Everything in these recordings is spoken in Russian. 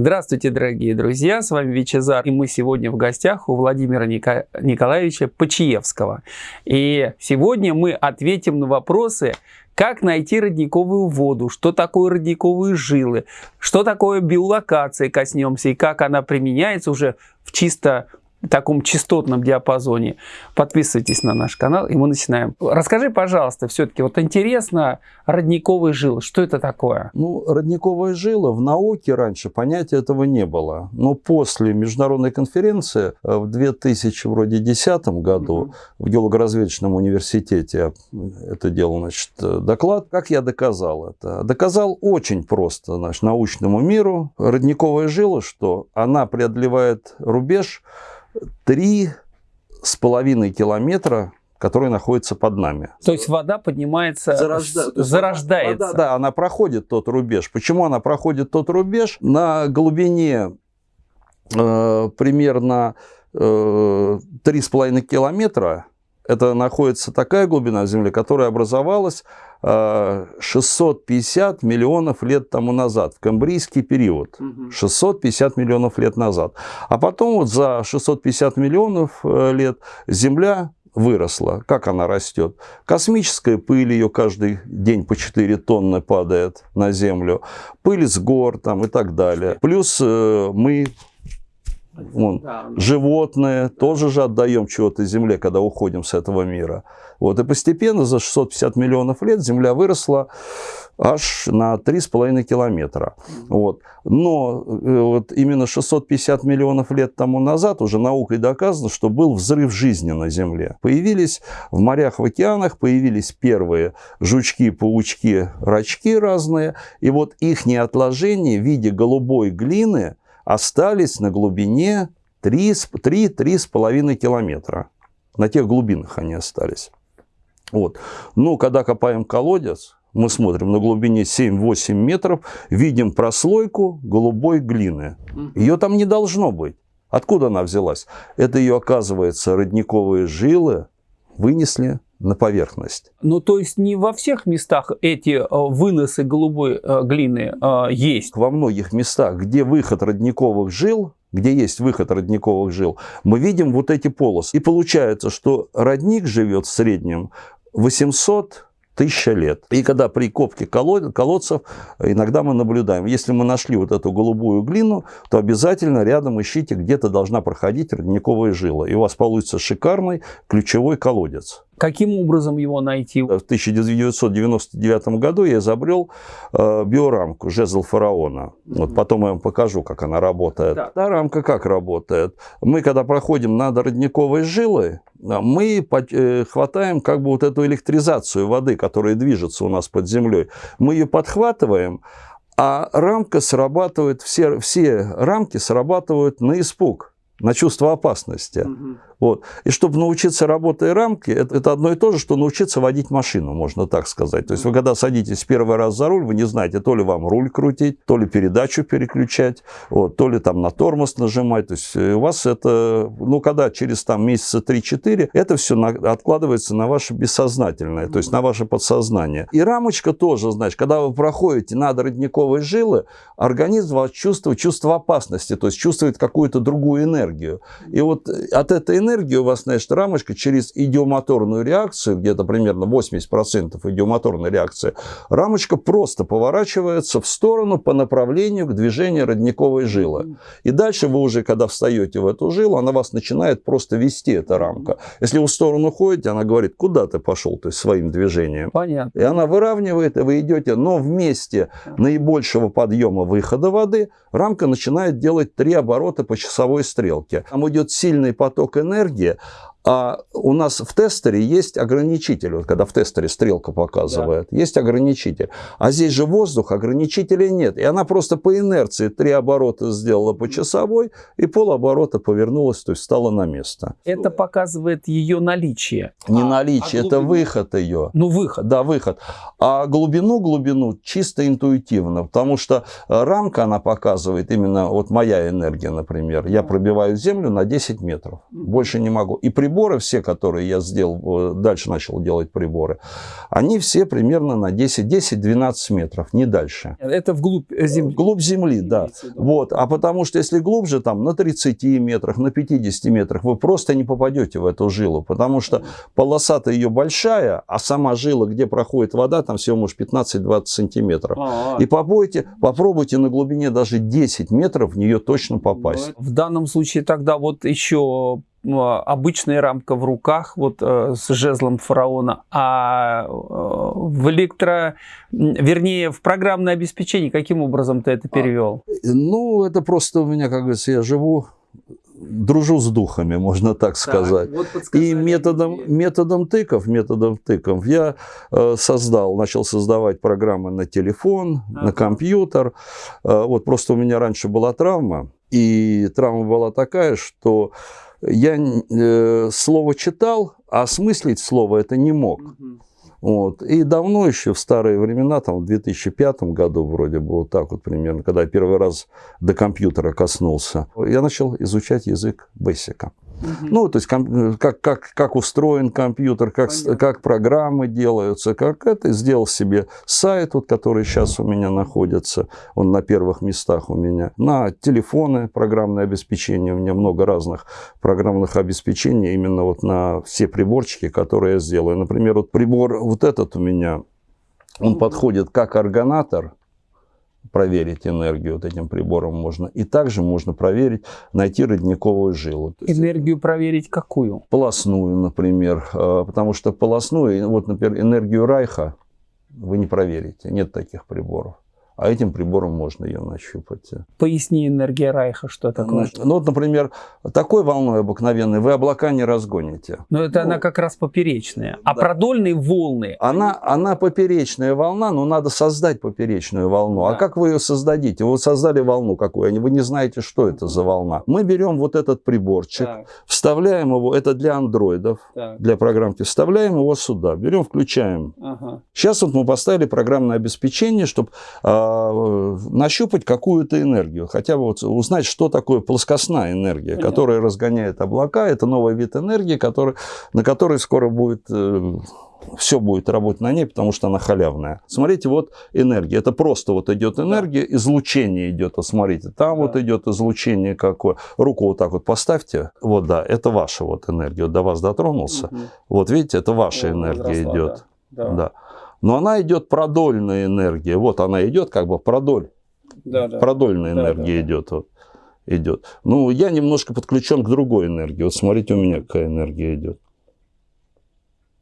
Здравствуйте, дорогие друзья, с вами Вичезар, и мы сегодня в гостях у Владимира Ника... Николаевича Почиевского. И сегодня мы ответим на вопросы, как найти родниковую воду, что такое родниковые жилы, что такое биолокация коснемся и как она применяется уже в чисто таком частотном диапазоне. Подписывайтесь на наш канал, и мы начинаем. Расскажи, пожалуйста, все-таки, вот интересно, родниковые жилы, что это такое? Ну, родниковые жилы в науке раньше понятия этого не было. Но после международной конференции э, в 2010 году угу. в геологоразведочном университете это делал, значит, доклад. Как я доказал это? Доказал очень просто, значит, научному миру. Родниковая жила, что она преодолевает рубеж три с половиной километра который находится под нами. То есть вода поднимается, Зарожда... зарождается. Вода, да, она проходит тот рубеж. Почему она проходит тот рубеж? На глубине э, примерно э, 3,5 километра это находится такая глубина в Земле, которая образовалась 650 э, миллионов лет тому назад, в камбрийский период. 650 миллионов лет назад. А потом вот за 650 миллионов э, лет Земля выросла. Как она растет? Космическая пыль, ее каждый день по 4 тонны падает на Землю. Пыль с гор там и так далее. Плюс э, мы Вон, животные тоже же отдаем чего-то земле, когда уходим с этого мира. Вот, и постепенно за 650 миллионов лет Земля выросла аж на 3,5 километра. Вот. Но э, вот именно 650 миллионов лет тому назад уже наукой доказано, что был взрыв жизни на Земле. Появились в морях, в океанах, появились первые жучки, паучки, рачки разные. И вот их отложения в виде голубой глины остались на глубине 3-3,5 километра. На тех глубинах они остались. Вот. Но когда копаем колодец, мы смотрим на глубине 7-8 метров, видим прослойку голубой глины. Ее там не должно быть. Откуда она взялась? Это ее, оказывается, родниковые жилы вынесли на поверхность. Ну, то есть не во всех местах эти э, выносы голубой э, глины э, есть? Во многих местах, где выход родниковых жил, где есть выход родниковых жил, мы видим вот эти полосы. И получается, что родник живет в среднем 800 тысяча лет. И когда при копке колодцев иногда мы наблюдаем, если мы нашли вот эту голубую глину, то обязательно рядом ищите, где-то должна проходить родниковая жила. И у вас получится шикарный ключевой колодец. Каким образом его найти? В 1999 году я изобрел э, биорамку жезл фараона. Вот потом я вам покажу, как она работает. Да. Та рамка как работает? Мы, когда проходим над родниковой жилой, мы э, хватаем как бы вот эту электризацию воды, которая движется у нас под землей. Мы ее подхватываем, а рамка срабатывает, все, все рамки срабатывают на испуг, на чувство опасности. Угу. Вот. И чтобы научиться работать рамки, это, это одно и то же, что научиться водить машину, можно так сказать. То есть вы когда садитесь первый раз за руль, вы не знаете, то ли вам руль крутить, то ли передачу переключать, вот, то ли там на тормоз нажимать. То есть э, у вас это, ну, когда через там месяца 3-4, это все на, откладывается на ваше бессознательное, то есть на ваше подсознание. И рамочка тоже, значит, когда вы проходите над родниковой жилы, организм вас чувствует чувство опасности, то есть чувствует какую-то другую энергию. И вот от этой энергии энергии у вас, значит, рамочка через идиомоторную реакцию, где-то примерно 80% идиомоторной реакции, рамочка просто поворачивается в сторону по направлению к движению родниковой жилы. И дальше вы уже, когда встаете в эту жилу, она вас начинает просто вести, эта рамка. Если вы в сторону ходите, она говорит, куда ты пошел, то есть своим движением. Понятно. И она выравнивает, и вы идете, но вместе наибольшего подъема выхода воды рамка начинает делать три оборота по часовой стрелке. Там идет сильный поток энергии, а у нас в тестере есть ограничитель. Вот когда в тестере стрелка показывает, да. есть ограничитель. А здесь же воздух, ограничителя нет. И она просто по инерции три оборота сделала по часовой, и полоборота повернулась, то есть стала на место. Это показывает ее наличие. Не а, наличие, а это выход ее. Ну, выход. Да, выход. А глубину, глубину чисто интуитивно, потому что э, рамка, она показывает именно, вот моя энергия, например, я пробиваю землю на 10 метров, больше не могу. И при приборы, все, которые я сделал, э, дальше начал делать приборы, они все примерно на 10-10-12 метров, не дальше. Это вглубь земли? Вглубь земли, да. Вот. А потому что если глубже, там на 30 метрах, на 50 метрах, вы просто не попадете в эту жилу, потому что полоса-то ее большая, а сама жила, где проходит вода, там всего может 15-20 сантиметров. А -а -а. И попробуйте, попробуйте на глубине даже 10 метров в нее точно попасть. В данном случае тогда вот еще ну, обычная рамка в руках вот э, с жезлом фараона, а э, в электро, вернее, в программное обеспечение каким образом ты это а, перевел? Ну, это просто у меня, как говорится, я живу дружу с духами, можно так сказать. Так, вот и методом, методом тыков, методом тыков я э, создал, начал создавать программы на телефон, ага. на компьютер. Э, вот просто у меня раньше была травма, и травма была такая, что я э, слово читал, а осмыслить слово это не мог. Угу. Вот. И давно еще, в старые времена, там в 2005 году вроде бы вот так вот примерно, когда я первый раз до компьютера коснулся, я начал изучать язык Бессика. Угу. Ну, то есть как, как, как устроен компьютер, как, как программы делаются, как это. Сделал себе сайт, вот, который сейчас у меня находится, он на первых местах у меня. На телефоны программное обеспечение, у меня много разных программных обеспечений именно вот на все приборчики, которые я сделаю. Например, вот прибор вот этот у меня, он подходит как органатор, проверить энергию вот этим прибором можно. И также можно проверить, найти родниковую жилу. Энергию проверить какую? Полосную, например. А, потому что полосную, вот, например, энергию Райха вы не проверите. Нет таких приборов а этим прибором можно ее нащупать. Поясни энергия Райха, что такое. Ну, вот, например, такой волной обыкновенной вы облака не разгоните. Но это ну, она как раз поперечная. А да. продольные волны? Она, она поперечная волна, но надо создать поперечную волну. А да. А как вы ее создадите? Вы создали волну какую, вы не знаете, что это за волна. Мы берем вот этот приборчик, так. вставляем его, это для андроидов, так. для программки, вставляем его сюда, берем, включаем. Ага. Сейчас вот мы поставили программное обеспечение, чтобы а, а, нащупать какую-то энергию, хотя бы вот узнать, что такое плоскостная энергия, Понятно. которая разгоняет облака. Это новый вид энергии, который, на который скоро будет э, все будет работать на ней, потому что она халявная. Смотрите, вот энергия. Это просто вот идет энергия, да. излучение идет. Вот смотрите, там да. вот идет излучение какое. Руку вот так вот поставьте. Вот да, это ваша вот энергия. Вот до вас дотронулся. Угу. Вот видите, это ваша О, энергия возросла, идет. Да. Да. да. Но она идет продольная энергия. Вот она идет как бы продоль. Да, да. Продольная да, энергия да, идет. Вот, идет. Ну, я немножко подключен к другой энергии. Вот смотрите, у меня какая энергия идет.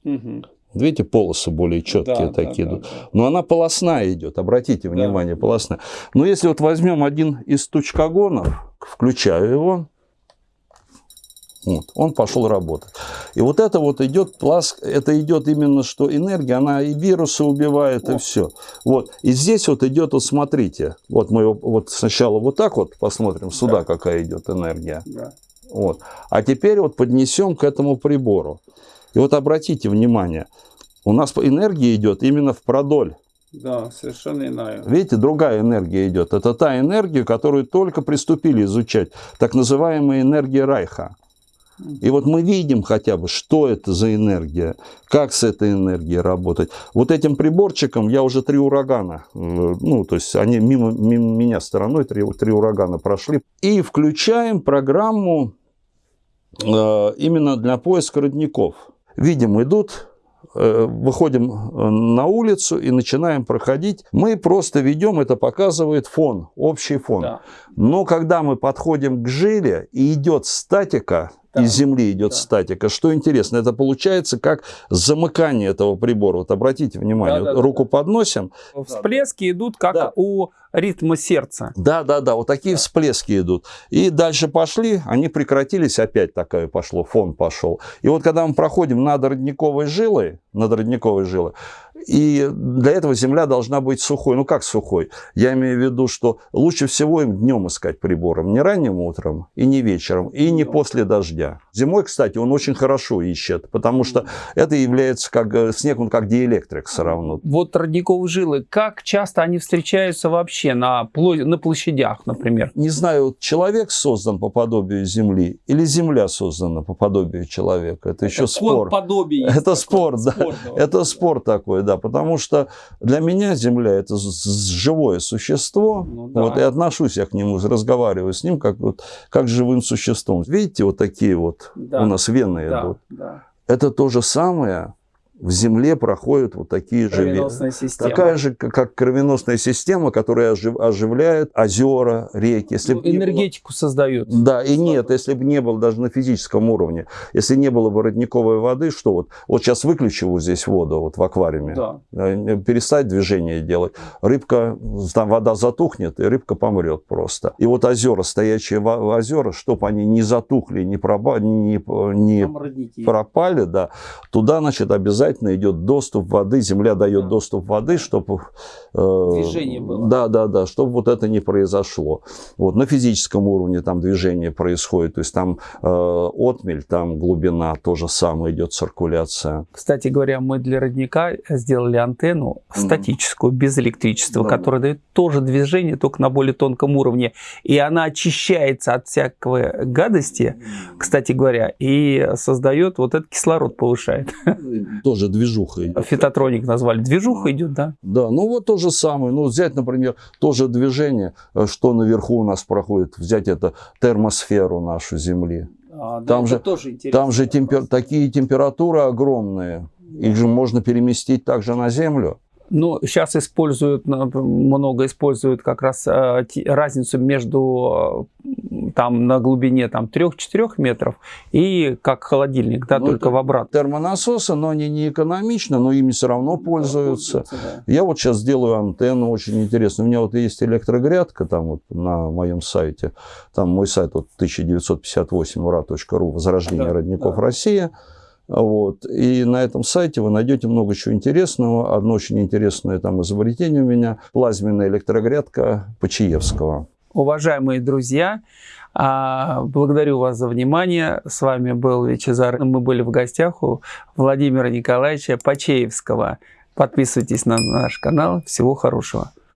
Угу. Видите, полосы более четкие да, такие да, идут. Да, да. Но она полосная идет, обратите внимание, да. полосная. Но если вот возьмем один из тучкогонов, включаю его, вот, он пошел работать. И вот это вот идет пласк, это идет именно что энергия, она и вирусы убивает, О. и все. Вот. И здесь вот идет, вот смотрите, вот мы вот сначала вот так вот посмотрим, сюда да. какая идет энергия. Да. Вот. А теперь вот поднесем к этому прибору. И вот обратите внимание, у нас энергия идет именно в продоль. Да, совершенно иная. Видите, другая энергия идет. Это та энергия, которую только приступили изучать. Так называемая энергия Райха. И вот мы видим хотя бы, что это за энергия, как с этой энергией работать. Вот этим приборчиком я уже три урагана, э, ну, то есть они мимо, мимо меня стороной три, три урагана прошли. И включаем программу э, именно для поиска родников. Видим, идут э, выходим э, на улицу и начинаем проходить. Мы просто ведем, это показывает фон, общий фон. Да. Но когда мы подходим к жиле и идет статика, да. из Земли идет да. статика. Что интересно, это получается как замыкание этого прибора. Вот обратите внимание, да, да, руку да. подносим. Всплески идут как да. у ритма сердца. Да, да, да, вот такие да. всплески идут. И дальше пошли, они прекратились, опять такое пошло, фон пошел. И вот когда мы проходим над родниковой жилой, над родниковой жилой, И для этого земля должна быть сухой. Ну, как сухой? Я имею в виду, что лучше всего им днем искать прибором. Не ранним утром и не вечером, и не после дождя. Зимой, кстати, он очень хорошо ищет, потому что это является как э, снег, он как диэлектрик все равно. Вот родниковые жилы, как часто они встречаются вообще на, на площадях, например? Не знаю, человек создан по подобию Земли или Земля создана по подобию человека. Это, это еще спор. Подобие это спор, да. Спор, это спор такой, да, потому что для меня Земля это живое существо, ну, да. вот, и отношусь я к нему, разговариваю с ним как, вот, как живым существом. Видите, вот такие вот да. у нас вены да, идут. Да. Это то же самое, в Земле проходят вот такие же... Система. Такая же, как кровеносная система, которая ожив, оживляет озера, реки. Если ну, энергетику было... создает. Да, и нет, если бы не было даже на физическом уровне, если не было бы родниковой воды, что вот, вот сейчас выключу вот здесь воду вот в аквариуме, да. Э, перестать движение делать, рыбка, там вода затухнет, и рыбка помрет просто. И вот озера, стоячие озера, чтобы они не затухли, не, проба... не, не пропали, да, туда, значит, обязательно обязательно идет доступ воды, земля дает да. доступ воды, чтобы... Э, движение было. Да, да, да, чтобы вот это не произошло. Вот, на физическом уровне там движение происходит, то есть там э, отмель, там глубина, то же самое идет циркуляция. Кстати говоря, мы для родника сделали антенну статическую, без электричества, да. которая дает тоже движение, только на более тонком уровне. И она очищается от всякого гадости, кстати говоря, и создает вот этот кислород повышает. Тоже тоже движуха идет. Фитотроник назвали. Движуха идет, да? Да, ну вот то же самое. Ну, взять, например, тоже движение, э, что наверху у нас проходит. Взять это термосферу нашу Земли. А, да, там, же, тоже там же темпер, такие температуры огромные. Их же можно переместить также на Землю. Ну, сейчас используют, много используют как раз э, разницу между э, там на глубине там 3-4 метров и как холодильник, да, ну, только в обратно. Термонасосы, но они не экономичны, но ими все равно пользуются. пользуются да. Я вот сейчас делаю антенну, очень интересно. У меня вот есть электрогрядка там вот на моем сайте. Там мой сайт вот 1958 ura.ru «Возрождение да, родников да. Россия». Вот. И на этом сайте вы найдете много чего интересного. Одно очень интересное там изобретение у меня – плазменная электрогрядка Почаевского. Уважаемые друзья, а, благодарю вас за внимание. С вами был Вячезар. Мы были в гостях у Владимира Николаевича Почеевского. Подписывайтесь на наш канал. Всего хорошего.